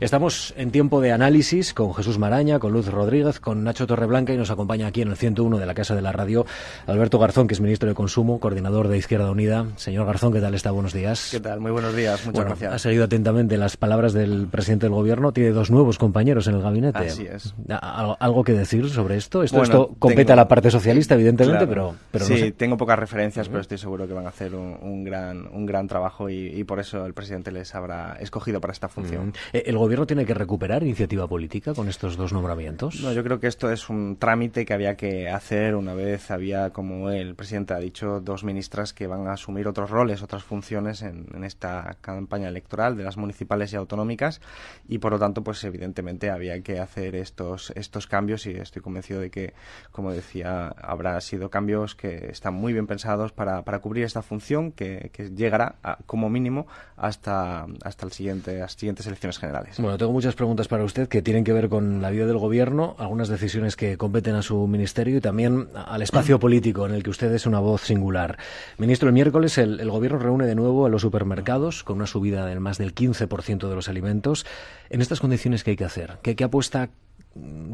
estamos en tiempo de análisis con Jesús Maraña, con Luz Rodríguez, con Nacho Torreblanca y nos acompaña aquí en el 101 de la Casa de la Radio Alberto Garzón, que es ministro de Consumo, coordinador de Izquierda Unida. Señor Garzón, ¿qué tal está? Buenos días. ¿Qué tal? Muy buenos días. Muchas gracias. Ha seguido atentamente las palabras del presidente del Gobierno. Tiene dos nuevos compañeros en el gabinete. Así es. ¿Algo que decir sobre esto? Esto, esto compete a la parte socialista, evidentemente, pero, pero Sí, tengo pocas referencias, pero estoy seguro que van a hacer un, gran, un gran trabajo y, por eso el presidente les habrá escogido para esta función. Eh, ¿El gobierno tiene que recuperar iniciativa política con estos dos nombramientos? No, yo creo que esto es un trámite que había que hacer una vez había, como el presidente ha dicho, dos ministras que van a asumir otros roles, otras funciones en, esta campaña electoral de las municipales y autonómicas y por lo tanto, pues evidentemente había que hacer estos, estos cambios y estoy convencido de que, como decía, habrá sido cambios que están muy bien pensados para, para cubrir esta función que, llegará como mínimo hasta, hasta el las siguientes elecciones generales. Bueno, tengo muchas preguntas para usted que tienen que ver con la vida del gobierno, algunas decisiones que competen a su ministerio y también al espacio político en el que usted es una voz singular. Ministro, el miércoles el, gobierno reúne de nuevo a los supermercados con una subida del más del 15% de los alimentos. En estas condiciones, ¿qué hay que hacer? ¿Qué, qué apuesta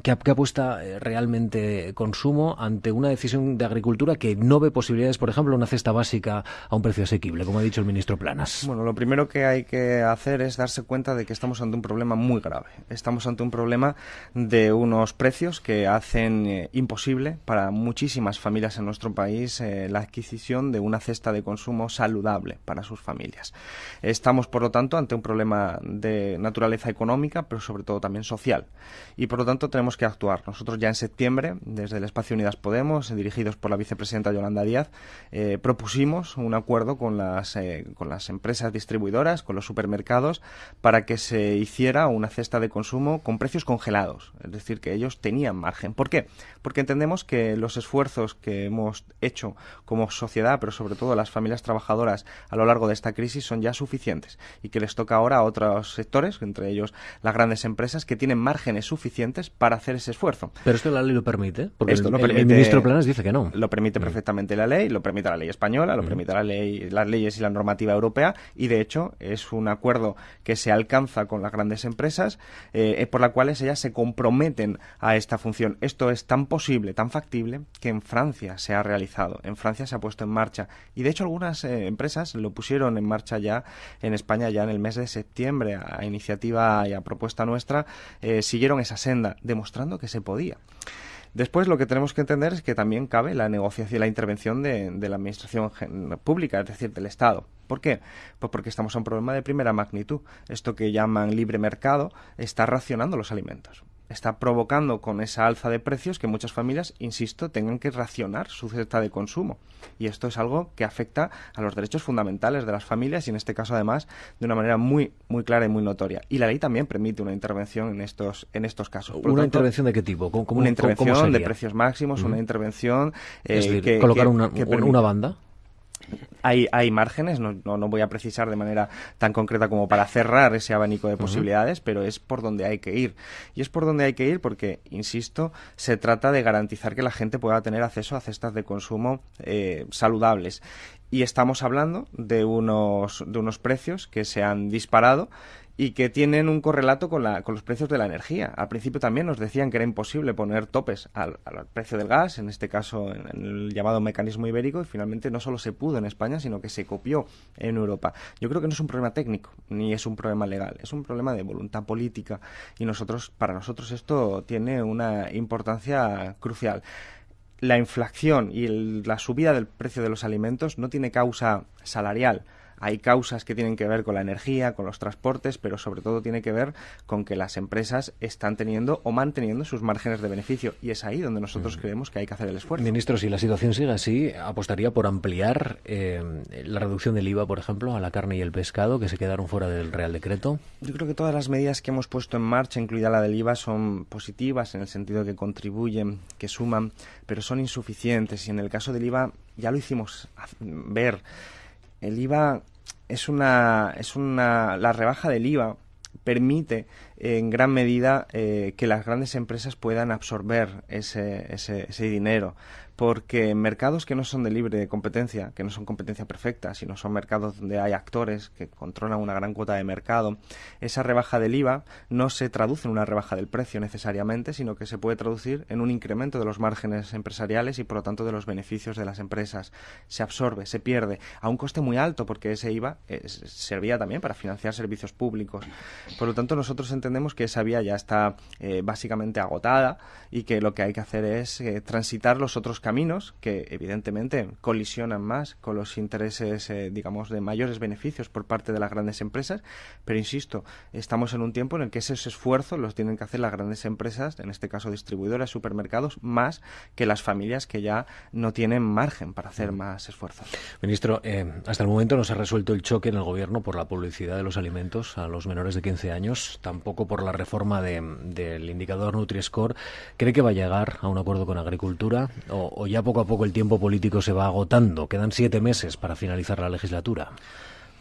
que, apuesta eh, realmente consumo ante una decisión de agricultura que no ve posibilidades, por ejemplo, una cesta básica a un precio asequible, como ha dicho el ministro Planas? Bueno, lo primero que hay que hacer es darse cuenta de que estamos ante un problema muy grave. Estamos ante un problema de unos precios que hacen eh, imposible para muchísimas familias en nuestro país eh, la adquisición de una cesta de consumo saludable para sus familias. Estamos, por lo tanto, ante un problema de naturaleza económica, pero sobre todo también social. Y por lo tenemos que actuar. Nosotros ya en septiembre, desde el Espacio Unidas Podemos, dirigidos por la vicepresidenta Yolanda Díaz, eh, propusimos un acuerdo con las, eh, con las empresas distribuidoras, con los supermercados, para que se hiciera una cesta de consumo con precios congelados. Es decir, que ellos tenían margen. ¿Por qué? Porque entendemos que los esfuerzos que hemos hecho como sociedad, pero sobre todo las familias trabajadoras a lo largo de esta crisis, son ya suficientes y que les toca ahora a otros sectores, entre ellos las grandes empresas, que tienen márgenes suficientes para hacer ese esfuerzo. Pero esto la ley lo permite, porque esto el, permite, el, ministro Planas dice que no. Lo permite mm. perfectamente la ley, lo permite la ley española, lo mm. permite la ley, las leyes y la normativa europea, y de hecho es un acuerdo que se alcanza con las grandes empresas, eh, eh, por la cuales ellas se comprometen a esta función. Esto es tan posible, tan factible, que en Francia se ha realizado, en Francia se ha puesto en marcha, y de hecho algunas eh, empresas lo pusieron en marcha ya en España ya en el mes de septiembre, a iniciativa y a propuesta nuestra, siguieron esa senda demostrando que se podía. Después lo que tenemos que entender es que también cabe la negociación y la intervención de, de, la administración pública, es decir, del Estado. ¿Por qué? Pues porque estamos a un problema de primera magnitud. Esto que llaman libre mercado está racionando los alimentos está provocando con esa alza de precios que muchas familias, insisto, tengan que racionar su cesta de consumo. Y esto es algo que afecta a los derechos fundamentales de las familias y en este caso además de una manera muy muy clara y muy notoria. Y la ley también permite una intervención en estos en estos casos. ¿Una intervención de qué tipo? ¿Cómo, una intervención de precios máximos, una intervención eh, que, colocar una, una banda hay, hay márgenes, no, no, voy a precisar de manera tan concreta como para cerrar ese abanico de posibilidades, pero es por donde hay que ir. Y es por donde hay que ir porque, insisto, se trata de garantizar que la gente pueda tener acceso a cestas de consumo eh, saludables. Y estamos hablando de unos, de unos precios que se han disparado y que tienen un correlato con, la, con los precios de la energía. Al principio también nos decían que era imposible poner topes al, precio del gas, en este caso en, el llamado mecanismo ibérico, y finalmente no solo se pudo en España, sino que se copió en Europa. Yo creo que no es un problema técnico, ni es un problema legal, es un problema de voluntad política y nosotros, para nosotros esto tiene una importancia crucial la inflación y la subida del precio de los alimentos no tiene causa salarial, hay causas que tienen que ver con la energía, con los transportes, pero sobre todo tiene que ver con que las empresas están teniendo o manteniendo sus márgenes de beneficio y es ahí donde nosotros mm. creemos que hay que hacer el esfuerzo. Ministro, si la situación sigue así, apostaría por ampliar eh, la reducción del IVA, por ejemplo, a la carne y el pescado que se quedaron fuera del Real Decreto. Yo creo que todas las medidas que hemos puesto en marcha, incluida la del IVA, son positivas en el sentido de que contribuyen, que suman, pero son insuficientes y en el caso del IVA ya lo hicimos ver el IVA es una, es una, la rebaja del IVA permite en gran medida eh, que las grandes empresas puedan absorber ese, ese, ese, dinero. Porque mercados que no son de libre competencia, que no son competencia perfecta, sino son mercados donde hay actores que controlan una gran cuota de mercado, esa rebaja del IVA no se traduce en una rebaja del precio necesariamente, sino que se puede traducir en un incremento de los márgenes empresariales y por lo tanto de los beneficios de las empresas. Se absorbe, se pierde a un coste muy alto porque ese IVA servía también para financiar servicios públicos. Por lo tanto, nosotros entendemos que esa vía ya está eh, básicamente agotada y que lo que hay que hacer es eh, transitar los otros caminos que evidentemente colisionan más con los intereses, eh, digamos, de mayores beneficios por parte de las grandes empresas. Pero insisto, estamos en un tiempo en el que esos esfuerzos los tienen que hacer las grandes empresas, en este caso distribuidoras, supermercados, más que las familias que ya no tienen margen para hacer más esfuerzos. Ministro, hasta el momento no se ha resuelto el choque en el gobierno por la publicidad de los alimentos a los menores de 15 años, tampoco por la reforma del indicador Nutri-Score. ¿Cree que va a llegar a un acuerdo con Agricultura o, o ya poco a poco el tiempo político se va agotando? Quedan siete meses para finalizar la legislatura.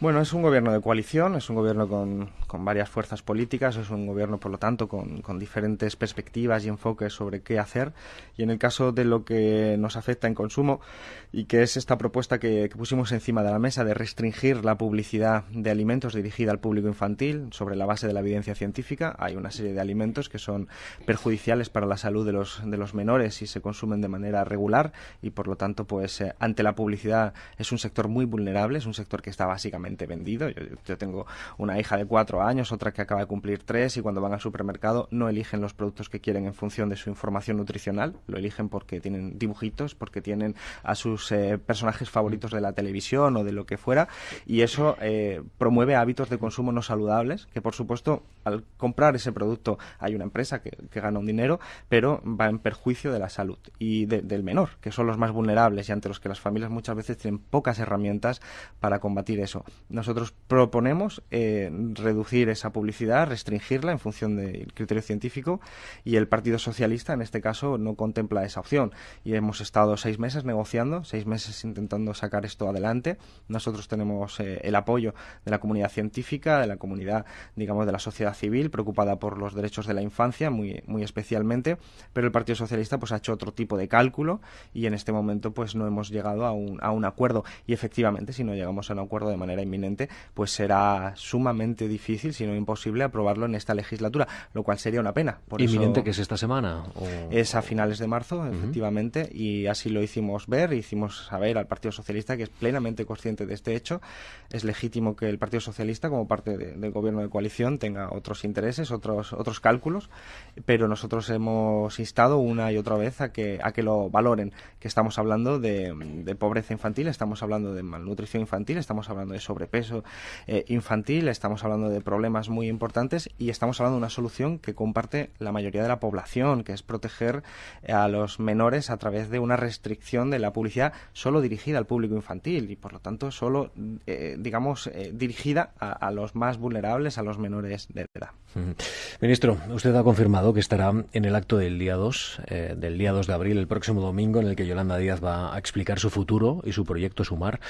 Bueno, es un gobierno de coalición, es un gobierno con, varias fuerzas políticas, es un gobierno, por lo tanto, con, diferentes perspectivas y enfoques sobre qué hacer. Y en el caso de lo que nos afecta en consumo, y que es esta propuesta que, pusimos encima de la mesa de restringir la publicidad de alimentos dirigida al público infantil sobre la base de la evidencia científica, hay una serie de alimentos que son perjudiciales para la salud de los, de los menores si se consumen de manera regular y, por lo tanto, pues eh, ante la publicidad es un sector muy vulnerable, es un sector que está básicamente vendido. Yo, tengo una hija de cuatro años, otra que acaba de cumplir tres y cuando van al supermercado no eligen los productos que quieren en función de su información nutricional, lo eligen porque tienen dibujitos, porque tienen a sus eh, personajes favoritos de la televisión o de lo que fuera y eso eh, promueve hábitos de consumo no saludables que por supuesto al comprar ese producto hay una empresa que, gana un dinero pero va en perjuicio de la salud y del menor que son los más vulnerables y ante los que las familias muchas veces tienen pocas herramientas para combatir eso. Nosotros proponemos eh, reducir esa publicidad, restringirla en función del criterio científico y el Partido Socialista en este caso no contempla esa opción. Y hemos estado seis meses negociando, seis meses intentando sacar esto adelante. Nosotros tenemos eh, el apoyo de la comunidad científica, de la comunidad, digamos, de la sociedad civil preocupada por los derechos de la infancia muy, especialmente, pero el Partido Socialista pues ha hecho otro tipo de cálculo y en este momento pues no hemos llegado a un, a un acuerdo. Y efectivamente si no llegamos a un acuerdo de manera inminente, pues será sumamente difícil, si no imposible, aprobarlo en esta legislatura, lo cual sería una pena. ¿Inminente que es esta semana? Es a finales de marzo, efectivamente, y así lo hicimos ver, hicimos saber al Partido Socialista que es plenamente consciente de este hecho. Es legítimo que el Partido Socialista, como parte del gobierno de coalición, tenga otros intereses, otros, otros cálculos, pero nosotros hemos instado una y otra vez a que, a que lo valoren, que estamos hablando de, de pobreza infantil, estamos hablando de malnutrición infantil, estamos hablando de sobrepeso eh, infantil, estamos hablando de problemas muy importantes y estamos hablando de una solución que comparte la mayoría de la población, que es proteger a los menores a través de una restricción de la publicidad solo dirigida al público infantil y por lo tanto solo, eh, digamos, eh, dirigida a, los más vulnerables, a los menores de edad. Ministro, usted ha confirmado que estará en el acto del día 2, del día 2 de abril, el próximo domingo, en el que Yolanda Díaz va a explicar su futuro y su proyecto Sumar,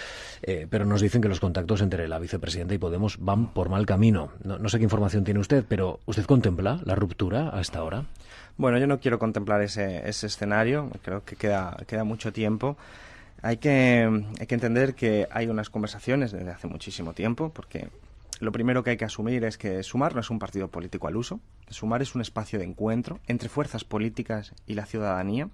pero nos dicen que los contactos entre la vicepresidenta y Podemos van por mal camino. No, sé qué información tiene usted, pero ¿usted contempla la ruptura a esta hora? Bueno, yo no quiero contemplar ese, ese escenario, creo que queda, queda mucho tiempo. Hay que, hay que entender que hay unas conversaciones desde hace muchísimo tiempo, porque lo primero que hay que asumir es que Sumar no es un partido político al uso. Sumar es un espacio de encuentro entre fuerzas políticas y la ciudadanía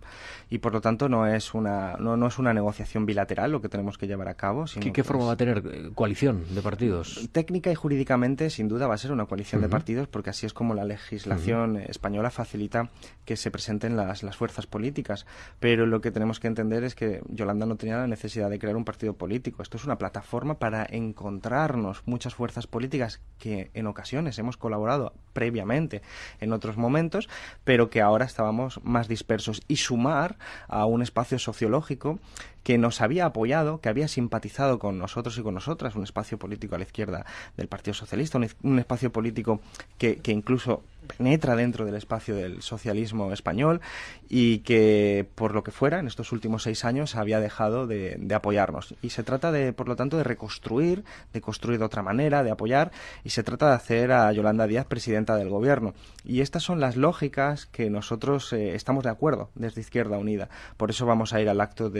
y por lo tanto no es una no, no es una negociación bilateral lo que tenemos que llevar a cabo. ¿Qué, forma va a tener eh, coalición de partidos? Técnica y jurídicamente sin duda va a ser una coalición de partidos porque así es como la legislación española facilita que se presenten las, las fuerzas políticas. Pero lo que tenemos que entender es que Yolanda no tenía la necesidad de crear un partido político. Esto es una plataforma para encontrarnos muchas fuerzas políticas que en ocasiones hemos colaborado previamente en otros momentos, pero que ahora estábamos más dispersos. Y sumar a un espacio sociológico que nos había apoyado, que había simpatizado con nosotros y con nosotras, un espacio político a la izquierda del Partido Socialista, un, espacio político que, incluso penetra dentro del espacio del socialismo español y que, por lo que fuera, en estos últimos seis años había dejado de, apoyarnos. Y se trata, de, por lo tanto, de reconstruir, de construir de otra manera, de apoyar, y se trata de hacer a Yolanda Díaz presidenta del gobierno. Y estas son las lógicas que nosotros eh, estamos de acuerdo desde Izquierda Unida. Por eso vamos a ir al acto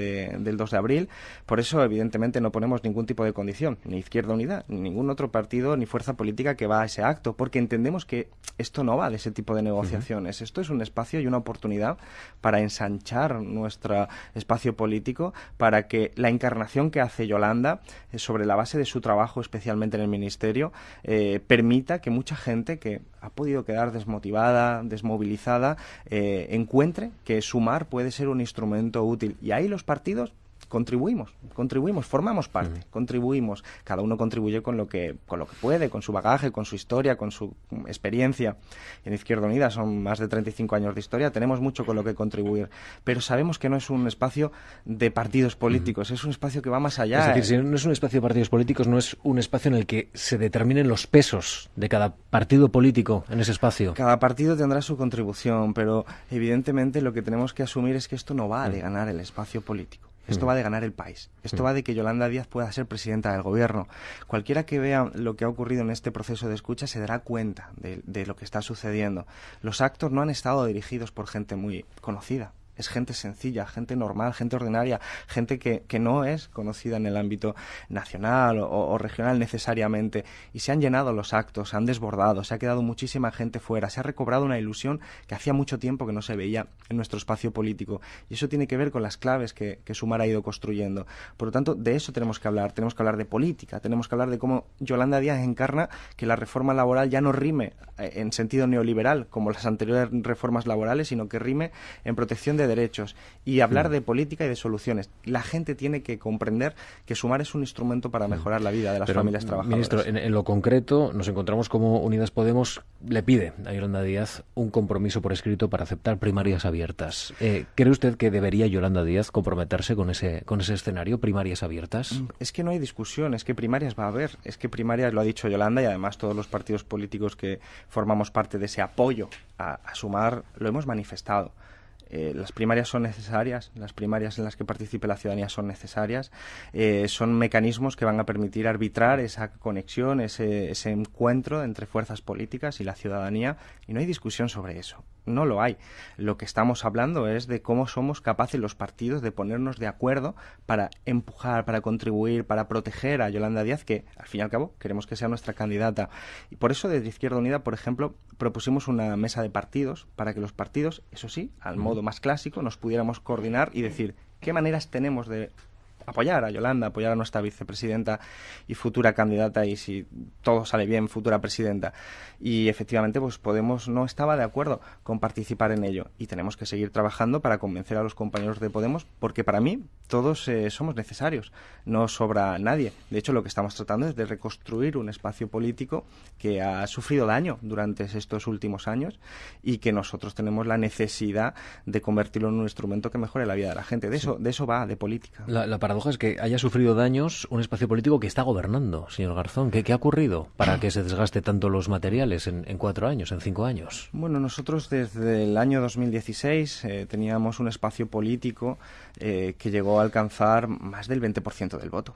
del 2 de abril. Por eso, evidentemente, no ponemos ningún tipo de condición, ni Izquierda Unida, ni ningún otro partido, ni fuerza política que va a ese acto, porque entendemos que esto no va de ese tipo de negociaciones. Esto es un espacio y una oportunidad para ensanchar nuestro espacio político, para que la encarnación que hace Yolanda, eh, sobre la base de su trabajo, especialmente en el Ministerio, eh, permita que mucha gente que ha podido quedar desmotivada, desmovilizada, eh, encuentre que sumar puede ser un instrumento útil. Y ahí los partidos contribuimos, contribuimos, formamos parte, contribuimos, cada uno contribuye con lo que con lo que puede, con su bagaje, con su historia, con su experiencia. En Izquierda Unida son más de 35 años de historia, tenemos mucho con lo que contribuir, pero sabemos que no es un espacio de partidos políticos, es un espacio que va más allá. Es decir, si no es un espacio de partidos políticos, no es un espacio en el que se determinen los pesos de cada partido político en ese espacio. Cada partido tendrá su contribución, pero evidentemente lo que tenemos que asumir es que esto no va de ganar el espacio político. Esto va de ganar el país. Esto va de que Yolanda Díaz pueda ser presidenta del gobierno. Cualquiera que vea lo que ha ocurrido en este proceso de escucha se dará cuenta de, de lo que está sucediendo. Los actos no han estado dirigidos por gente muy conocida es gente sencilla, gente normal, gente ordinaria, gente que, que no es conocida en el ámbito nacional o, regional necesariamente. Y se han llenado los actos, se han desbordado, se ha quedado muchísima gente fuera, se ha recobrado una ilusión que hacía mucho tiempo que no se veía en nuestro espacio político. Y eso tiene que ver con las claves que, que Sumar ha ido construyendo. Por lo tanto, de eso tenemos que hablar. Tenemos que hablar de política, tenemos que hablar de cómo Yolanda Díaz encarna que la reforma laboral ya no rime eh, en sentido neoliberal como las anteriores reformas laborales, sino que rime en protección de derechos y hablar mm. de política y de soluciones. La gente tiene que comprender que sumar es un instrumento para mm. mejorar la vida de las familias trabajadoras. Ministro, en, lo concreto nos encontramos como Unidas Podemos le pide a Yolanda Díaz un compromiso por escrito para aceptar primarias abiertas. Eh, ¿Cree usted que debería Yolanda Díaz comprometerse con ese, con ese escenario, primarias abiertas? Mm, es que no hay discusión, es que primarias va a haber, es que primarias lo ha dicho Yolanda y además todos los partidos políticos que formamos parte de ese apoyo a sumar lo hemos manifestado. Eh, las primarias son necesarias, las primarias en las que participe la ciudadanía son necesarias, eh, son mecanismos que van a permitir arbitrar esa conexión, ese, ese encuentro entre fuerzas políticas y la ciudadanía, y no hay discusión sobre eso no lo hay. Lo que estamos hablando es de cómo somos capaces los partidos de ponernos de acuerdo para empujar, para contribuir, para proteger a Yolanda Díaz, que al fin y al cabo queremos que sea nuestra candidata. Y por eso desde Izquierda Unida, por ejemplo, propusimos una mesa de partidos para que los partidos, eso sí, al modo más clásico, nos pudiéramos coordinar y decir qué maneras tenemos de apoyar a Yolanda, apoyar a nuestra vicepresidenta y futura candidata y si todo sale bien, futura presidenta. Y efectivamente, pues Podemos no estaba de acuerdo con participar en ello y tenemos que seguir trabajando para convencer a los compañeros de Podemos porque para mí todos eh, somos necesarios, no sobra nadie. De hecho, lo que estamos tratando es de reconstruir un espacio político que ha sufrido daño durante estos últimos años y que nosotros tenemos la necesidad de convertirlo en un instrumento que mejore la vida de la gente. De eso, de eso va, de política. La, paradoja es que haya sufrido daños un espacio político que está gobernando, señor Garzón. ¿Qué, ha ocurrido para que se desgaste tanto los materiales en, cuatro años, en cinco años? Bueno, nosotros desde el año 2016 eh, teníamos un espacio político eh, que llegó a alcanzar más del 20% del voto.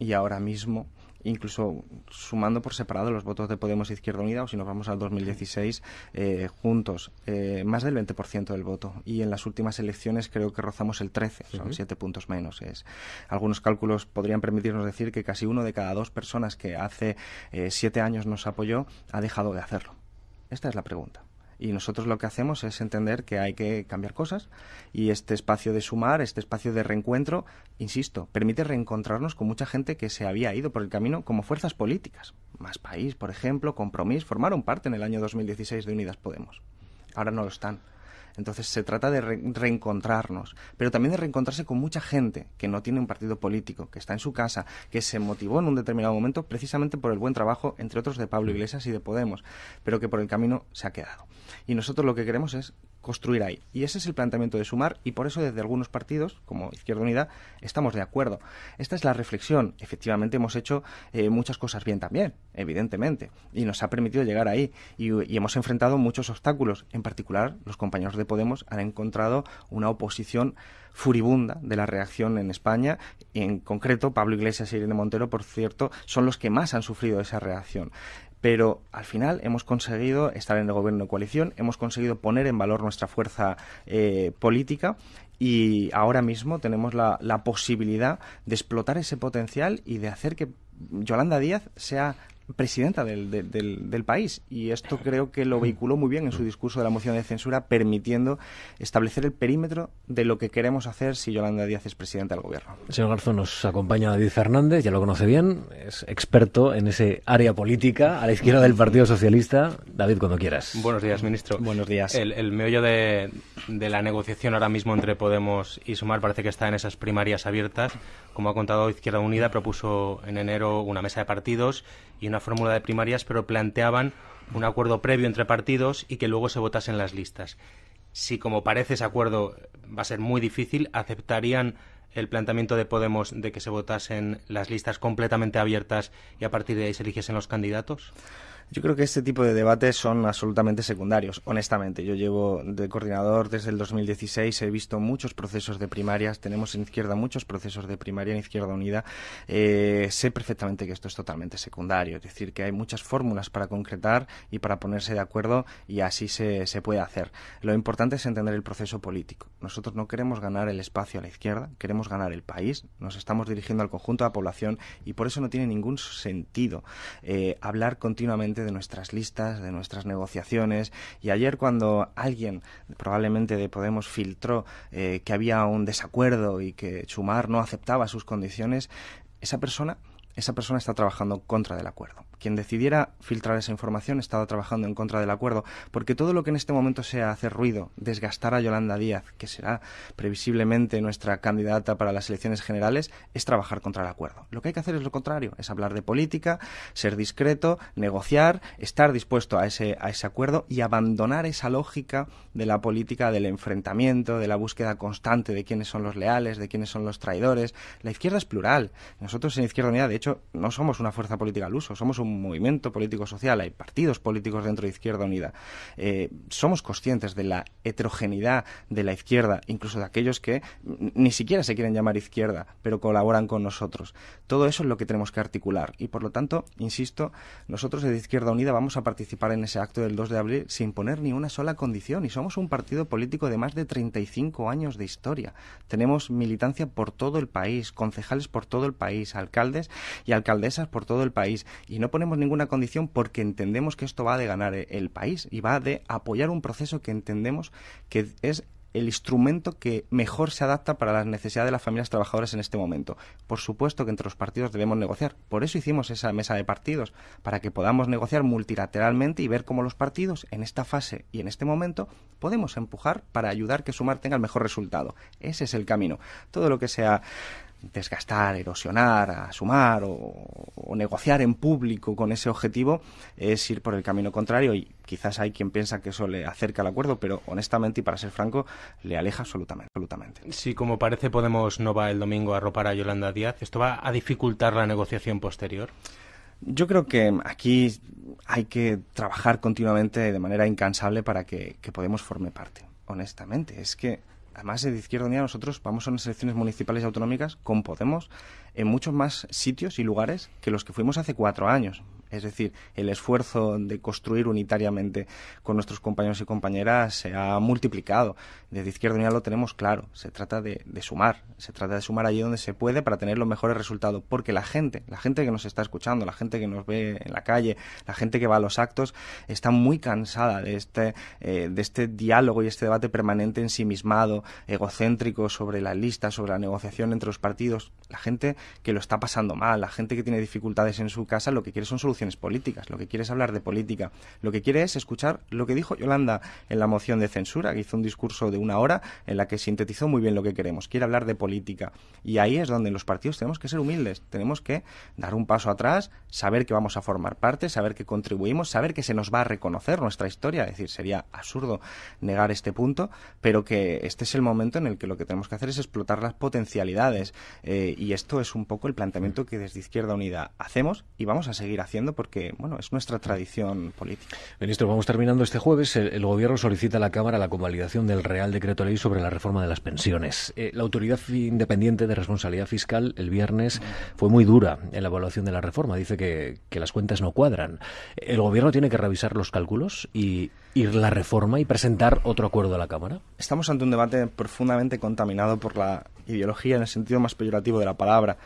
Y ahora mismo incluso sumando por separado los votos de Podemos e Izquierda Unida, o si nos vamos al 2016, eh, juntos, eh, más del 20% del voto. Y en las últimas elecciones creo que rozamos el 13, son siete puntos menos. Es, algunos cálculos podrían permitirnos decir que casi uno de cada dos personas que hace eh, siete años nos apoyó ha dejado de hacerlo. Esta es la pregunta. Y nosotros lo que hacemos es entender que hay que cambiar cosas y este espacio de sumar, este espacio de reencuentro, insisto, permite reencontrarnos con mucha gente que se había ido por el camino como fuerzas políticas. Más País, por ejemplo, Compromís, formaron parte en el año 2016 de Unidas Podemos. Ahora no lo están. Entonces se trata de reencontrarnos, pero también de reencontrarse con mucha gente que no tiene un partido político, que está en su casa, que se motivó en un determinado momento precisamente por el buen trabajo, entre otros, de Pablo Iglesias y de Podemos, pero que por el camino se ha quedado. Y nosotros lo que queremos es construir ahí. Y ese es el planteamiento de Sumar y por eso desde algunos partidos, como Izquierda Unida, estamos de acuerdo. Esta es la reflexión. Efectivamente hemos hecho eh, muchas cosas bien también, evidentemente, y nos ha permitido llegar ahí. Y, y, hemos enfrentado muchos obstáculos. En particular, los compañeros de Podemos han encontrado una oposición furibunda de la reacción en España. Y en concreto, Pablo Iglesias y Irene Montero, por cierto, son los que más han sufrido esa reacción pero al final hemos conseguido estar en el gobierno de coalición, hemos conseguido poner en valor nuestra fuerza eh, política y ahora mismo tenemos la, la posibilidad de explotar ese potencial y de hacer que Yolanda Díaz sea presidenta del, del, del, país. Y esto creo que lo vehiculó muy bien en su discurso de la moción de censura, permitiendo establecer el perímetro de lo que queremos hacer si Yolanda Díaz es presidenta del gobierno. Señor Garzón, nos acompaña David Fernández, ya lo conoce bien, es experto en ese área política, a la izquierda del Partido Socialista. David, cuando quieras. Buenos días, ministro. Buenos días. El, el meollo de, de la negociación ahora mismo entre Podemos y Sumar parece que está en esas primarias abiertas. Como ha contado Izquierda Unida, propuso en enero una mesa de partidos y una fórmula de primarias, pero planteaban un acuerdo previo entre partidos y que luego se votasen las listas. Si, como parece, ese acuerdo va a ser muy difícil, ¿aceptarían el planteamiento de Podemos de que se votasen las listas completamente abiertas y a partir de ahí se eligiesen los candidatos? Yo creo que este tipo de debates son absolutamente secundarios, honestamente. Yo llevo de coordinador desde el 2016, he visto muchos procesos de primarias, tenemos en izquierda muchos procesos de primaria en Izquierda Unida. Eh, sé perfectamente que esto es totalmente secundario, es decir, que hay muchas fórmulas para concretar y para ponerse de acuerdo y así se, se puede hacer. Lo importante es entender el proceso político. Nosotros no queremos ganar el espacio a la izquierda, queremos ganar el país, nos estamos dirigiendo al conjunto de la población y por eso no tiene ningún sentido eh, hablar continuamente de nuestras listas, de nuestras negociaciones. Y ayer cuando alguien, probablemente de Podemos, filtró eh, que había un desacuerdo y que Chumar no aceptaba sus condiciones, esa persona, esa persona está trabajando en contra del acuerdo quien decidiera filtrar esa información estaba trabajando en contra del acuerdo, porque todo lo que en este momento sea hacer ruido, desgastar a Yolanda Díaz, que será previsiblemente nuestra candidata para las elecciones generales, es trabajar contra el acuerdo. Lo que hay que hacer es lo contrario, es hablar de política, ser discreto, negociar, estar dispuesto a ese, a ese acuerdo y abandonar esa lógica de la política del enfrentamiento, de la búsqueda constante de quiénes son los leales, de quiénes son los traidores. La izquierda es plural. Nosotros en Izquierda Unida, de hecho, no somos una fuerza política al uso, somos un movimiento político social, hay partidos políticos dentro de Izquierda Unida. Eh, somos conscientes de la heterogeneidad de la izquierda, incluso de aquellos que ni siquiera se quieren llamar izquierda, pero colaboran con nosotros. Todo eso es lo que tenemos que articular y, por lo tanto, insisto, nosotros de Izquierda Unida vamos a participar en ese acto del 2 de abril sin poner ni una sola condición y somos un partido político de más de 35 años de historia. Tenemos militancia por todo el país, concejales por todo el país, alcaldes y alcaldesas por todo el país y no ponemos ninguna condición porque entendemos que esto va de ganar el país y va de apoyar un proceso que entendemos que es el instrumento que mejor se adapta para las necesidades de las familias trabajadoras en este momento. Por supuesto que entre los partidos debemos negociar. Por eso hicimos esa mesa de partidos, para que podamos negociar multilateralmente y ver cómo los partidos en esta fase y en este momento podemos empujar para ayudar que Sumar tenga el mejor resultado. Ese es el camino. Todo lo que sea desgastar, erosionar, a sumar o, o, negociar en público con ese objetivo es ir por el camino contrario y quizás hay quien piensa que eso le acerca al acuerdo, pero honestamente y para ser franco, le aleja absolutamente. absolutamente. Si como parece Podemos no va el domingo a ropar a Yolanda Díaz, ¿esto va a dificultar la negociación posterior? Yo creo que aquí hay que trabajar continuamente de manera incansable para que, que Podemos forme parte. Honestamente, es que además de Izquierda Unida, nosotros vamos a unas elecciones municipales y autonómicas con Podemos en muchos más sitios y lugares que los que fuimos hace cuatro años. Es decir, el esfuerzo de construir unitariamente con nuestros compañeros y compañeras se ha multiplicado. Desde Izquierda Unida lo tenemos claro. Se trata de, sumar. Se trata de sumar allí donde se puede para tener los mejores resultados. Porque la gente, la gente que nos está escuchando, la gente que nos ve en la calle, la gente que va a los actos, está muy cansada de este, eh, de este diálogo y este debate permanente ensimismado, egocéntrico sobre la lista, sobre la negociación entre los partidos. La gente que lo está pasando mal, la gente que tiene dificultades en su casa, lo que quiere son soluciones políticas, lo que quiere es hablar de política, lo que quiere es escuchar lo que dijo Yolanda en la moción de censura, que hizo un discurso de una hora en la que sintetizó muy bien lo que queremos, quiere hablar de política. Y ahí es donde los partidos tenemos que ser humildes, tenemos que dar un paso atrás, saber que vamos a formar parte, saber que contribuimos, saber que se nos va a reconocer nuestra historia, es decir, sería absurdo negar este punto, pero que este es el momento en el que lo que tenemos que hacer es explotar las potencialidades. Eh, y esto es un poco el planteamiento que desde Izquierda Unida hacemos y vamos a seguir haciendo porque, bueno, es nuestra tradición política. Ministro, vamos terminando este jueves. El, Gobierno solicita a la Cámara la convalidación del Real Decreto Ley sobre la reforma de las pensiones. Eh, la Autoridad Independiente de Responsabilidad Fiscal el viernes fue muy dura en la evaluación de la reforma. Dice que, que las cuentas no cuadran. ¿El Gobierno tiene que revisar los cálculos y ir la reforma y presentar otro acuerdo a la Cámara? Estamos ante un debate profundamente contaminado por la ideología en el sentido más peyorativo de la palabra.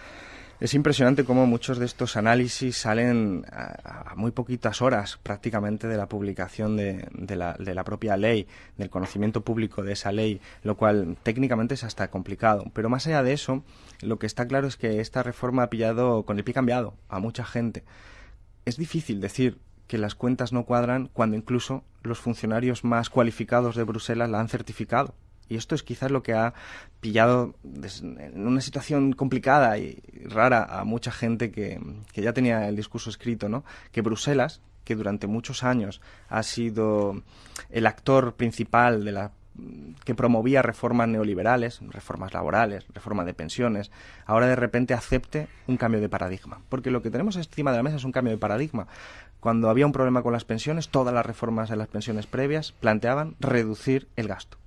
Es impresionante cómo muchos de estos análisis salen a, muy poquitas horas prácticamente de la publicación de, la, de, la, propia ley, del conocimiento público de esa ley, lo cual técnicamente es hasta complicado. Pero más allá de eso, lo que está claro es que esta reforma ha pillado con el pie cambiado a mucha gente. Es difícil decir que las cuentas no cuadran cuando incluso los funcionarios más cualificados de Bruselas la han certificado. Y esto es quizás lo que ha pillado en una situación complicada y rara a mucha gente que, ya tenía el discurso escrito, ¿no? Que Bruselas, que durante muchos años ha sido el actor principal de la que promovía reformas neoliberales, reformas laborales, reforma de pensiones, ahora de repente acepte un cambio de paradigma. Porque lo que tenemos encima de la mesa es un cambio de paradigma. Cuando había un problema con las pensiones, todas las reformas de las pensiones previas planteaban reducir el gasto.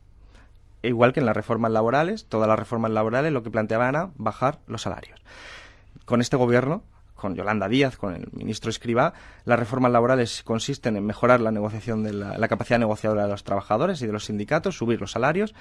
Igual que en las reformas laborales, todas las reformas laborales lo que planteaban era bajar los salarios. Con este gobierno con Yolanda Díaz, con el ministro Escriba, las reformas laborales consisten en mejorar la negociación de la, capacidad negociadora de los trabajadores y de los sindicatos, subir los salarios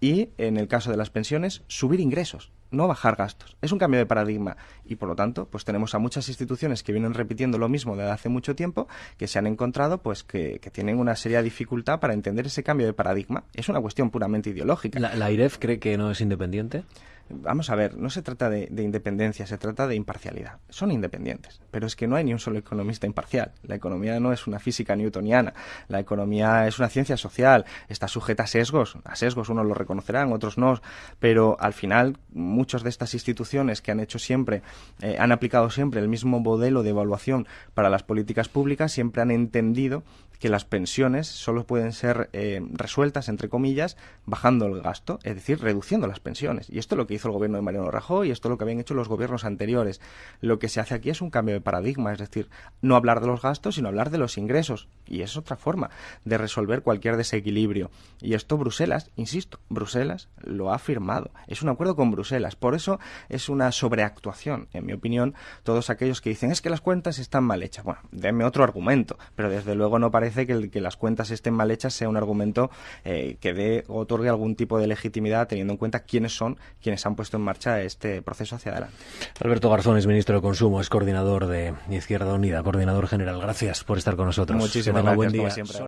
y, en el caso de las pensiones, subir ingresos, no bajar gastos. Es un cambio de paradigma y, por lo tanto, pues tenemos a muchas instituciones que vienen repitiendo lo mismo desde hace mucho tiempo, que se han encontrado pues que, tienen una seria dificultad para entender ese cambio de paradigma. Es una cuestión puramente ideológica. ¿La, la IREF cree que no es independiente? Vamos a ver, no se trata de, independencia, se trata de imparcialidad. Son independientes, pero es que no hay ni un solo economista imparcial. La economía no es una física newtoniana, la economía es una ciencia social, está sujeta a sesgos, a sesgos unos lo reconocerán, otros no, pero al final muchas de estas instituciones que han hecho siempre, eh, han aplicado siempre el mismo modelo de evaluación para las políticas públicas, siempre han entendido que las pensiones solo pueden ser eh, resueltas, entre comillas, bajando el gasto, es decir, reduciendo las pensiones. Y esto es lo que hizo el gobierno de Mariano Rajoy y esto es lo que habían hecho los gobiernos anteriores. Lo que se hace aquí es un cambio de paradigma, es decir, no hablar de los gastos, sino hablar de los ingresos. Y es otra forma de resolver cualquier desequilibrio. Y esto Bruselas, insisto, Bruselas lo ha firmado. Es un acuerdo con Bruselas. Por eso es una sobreactuación, en mi opinión, todos aquellos que dicen es que las cuentas están mal hechas. Bueno, denme otro argumento, pero desde luego no parece que, el, que las cuentas estén mal hechas sea un argumento eh, que dé o otorgue algún tipo de legitimidad teniendo en cuenta quiénes son quienes han puesto en marcha este proceso hacia adelante. Alberto Garzón es ministro de Consumo, es coordinador de Izquierda Unida, coordinador general. Gracias por estar con nosotros. Muchísimas gracias, buen día. siempre.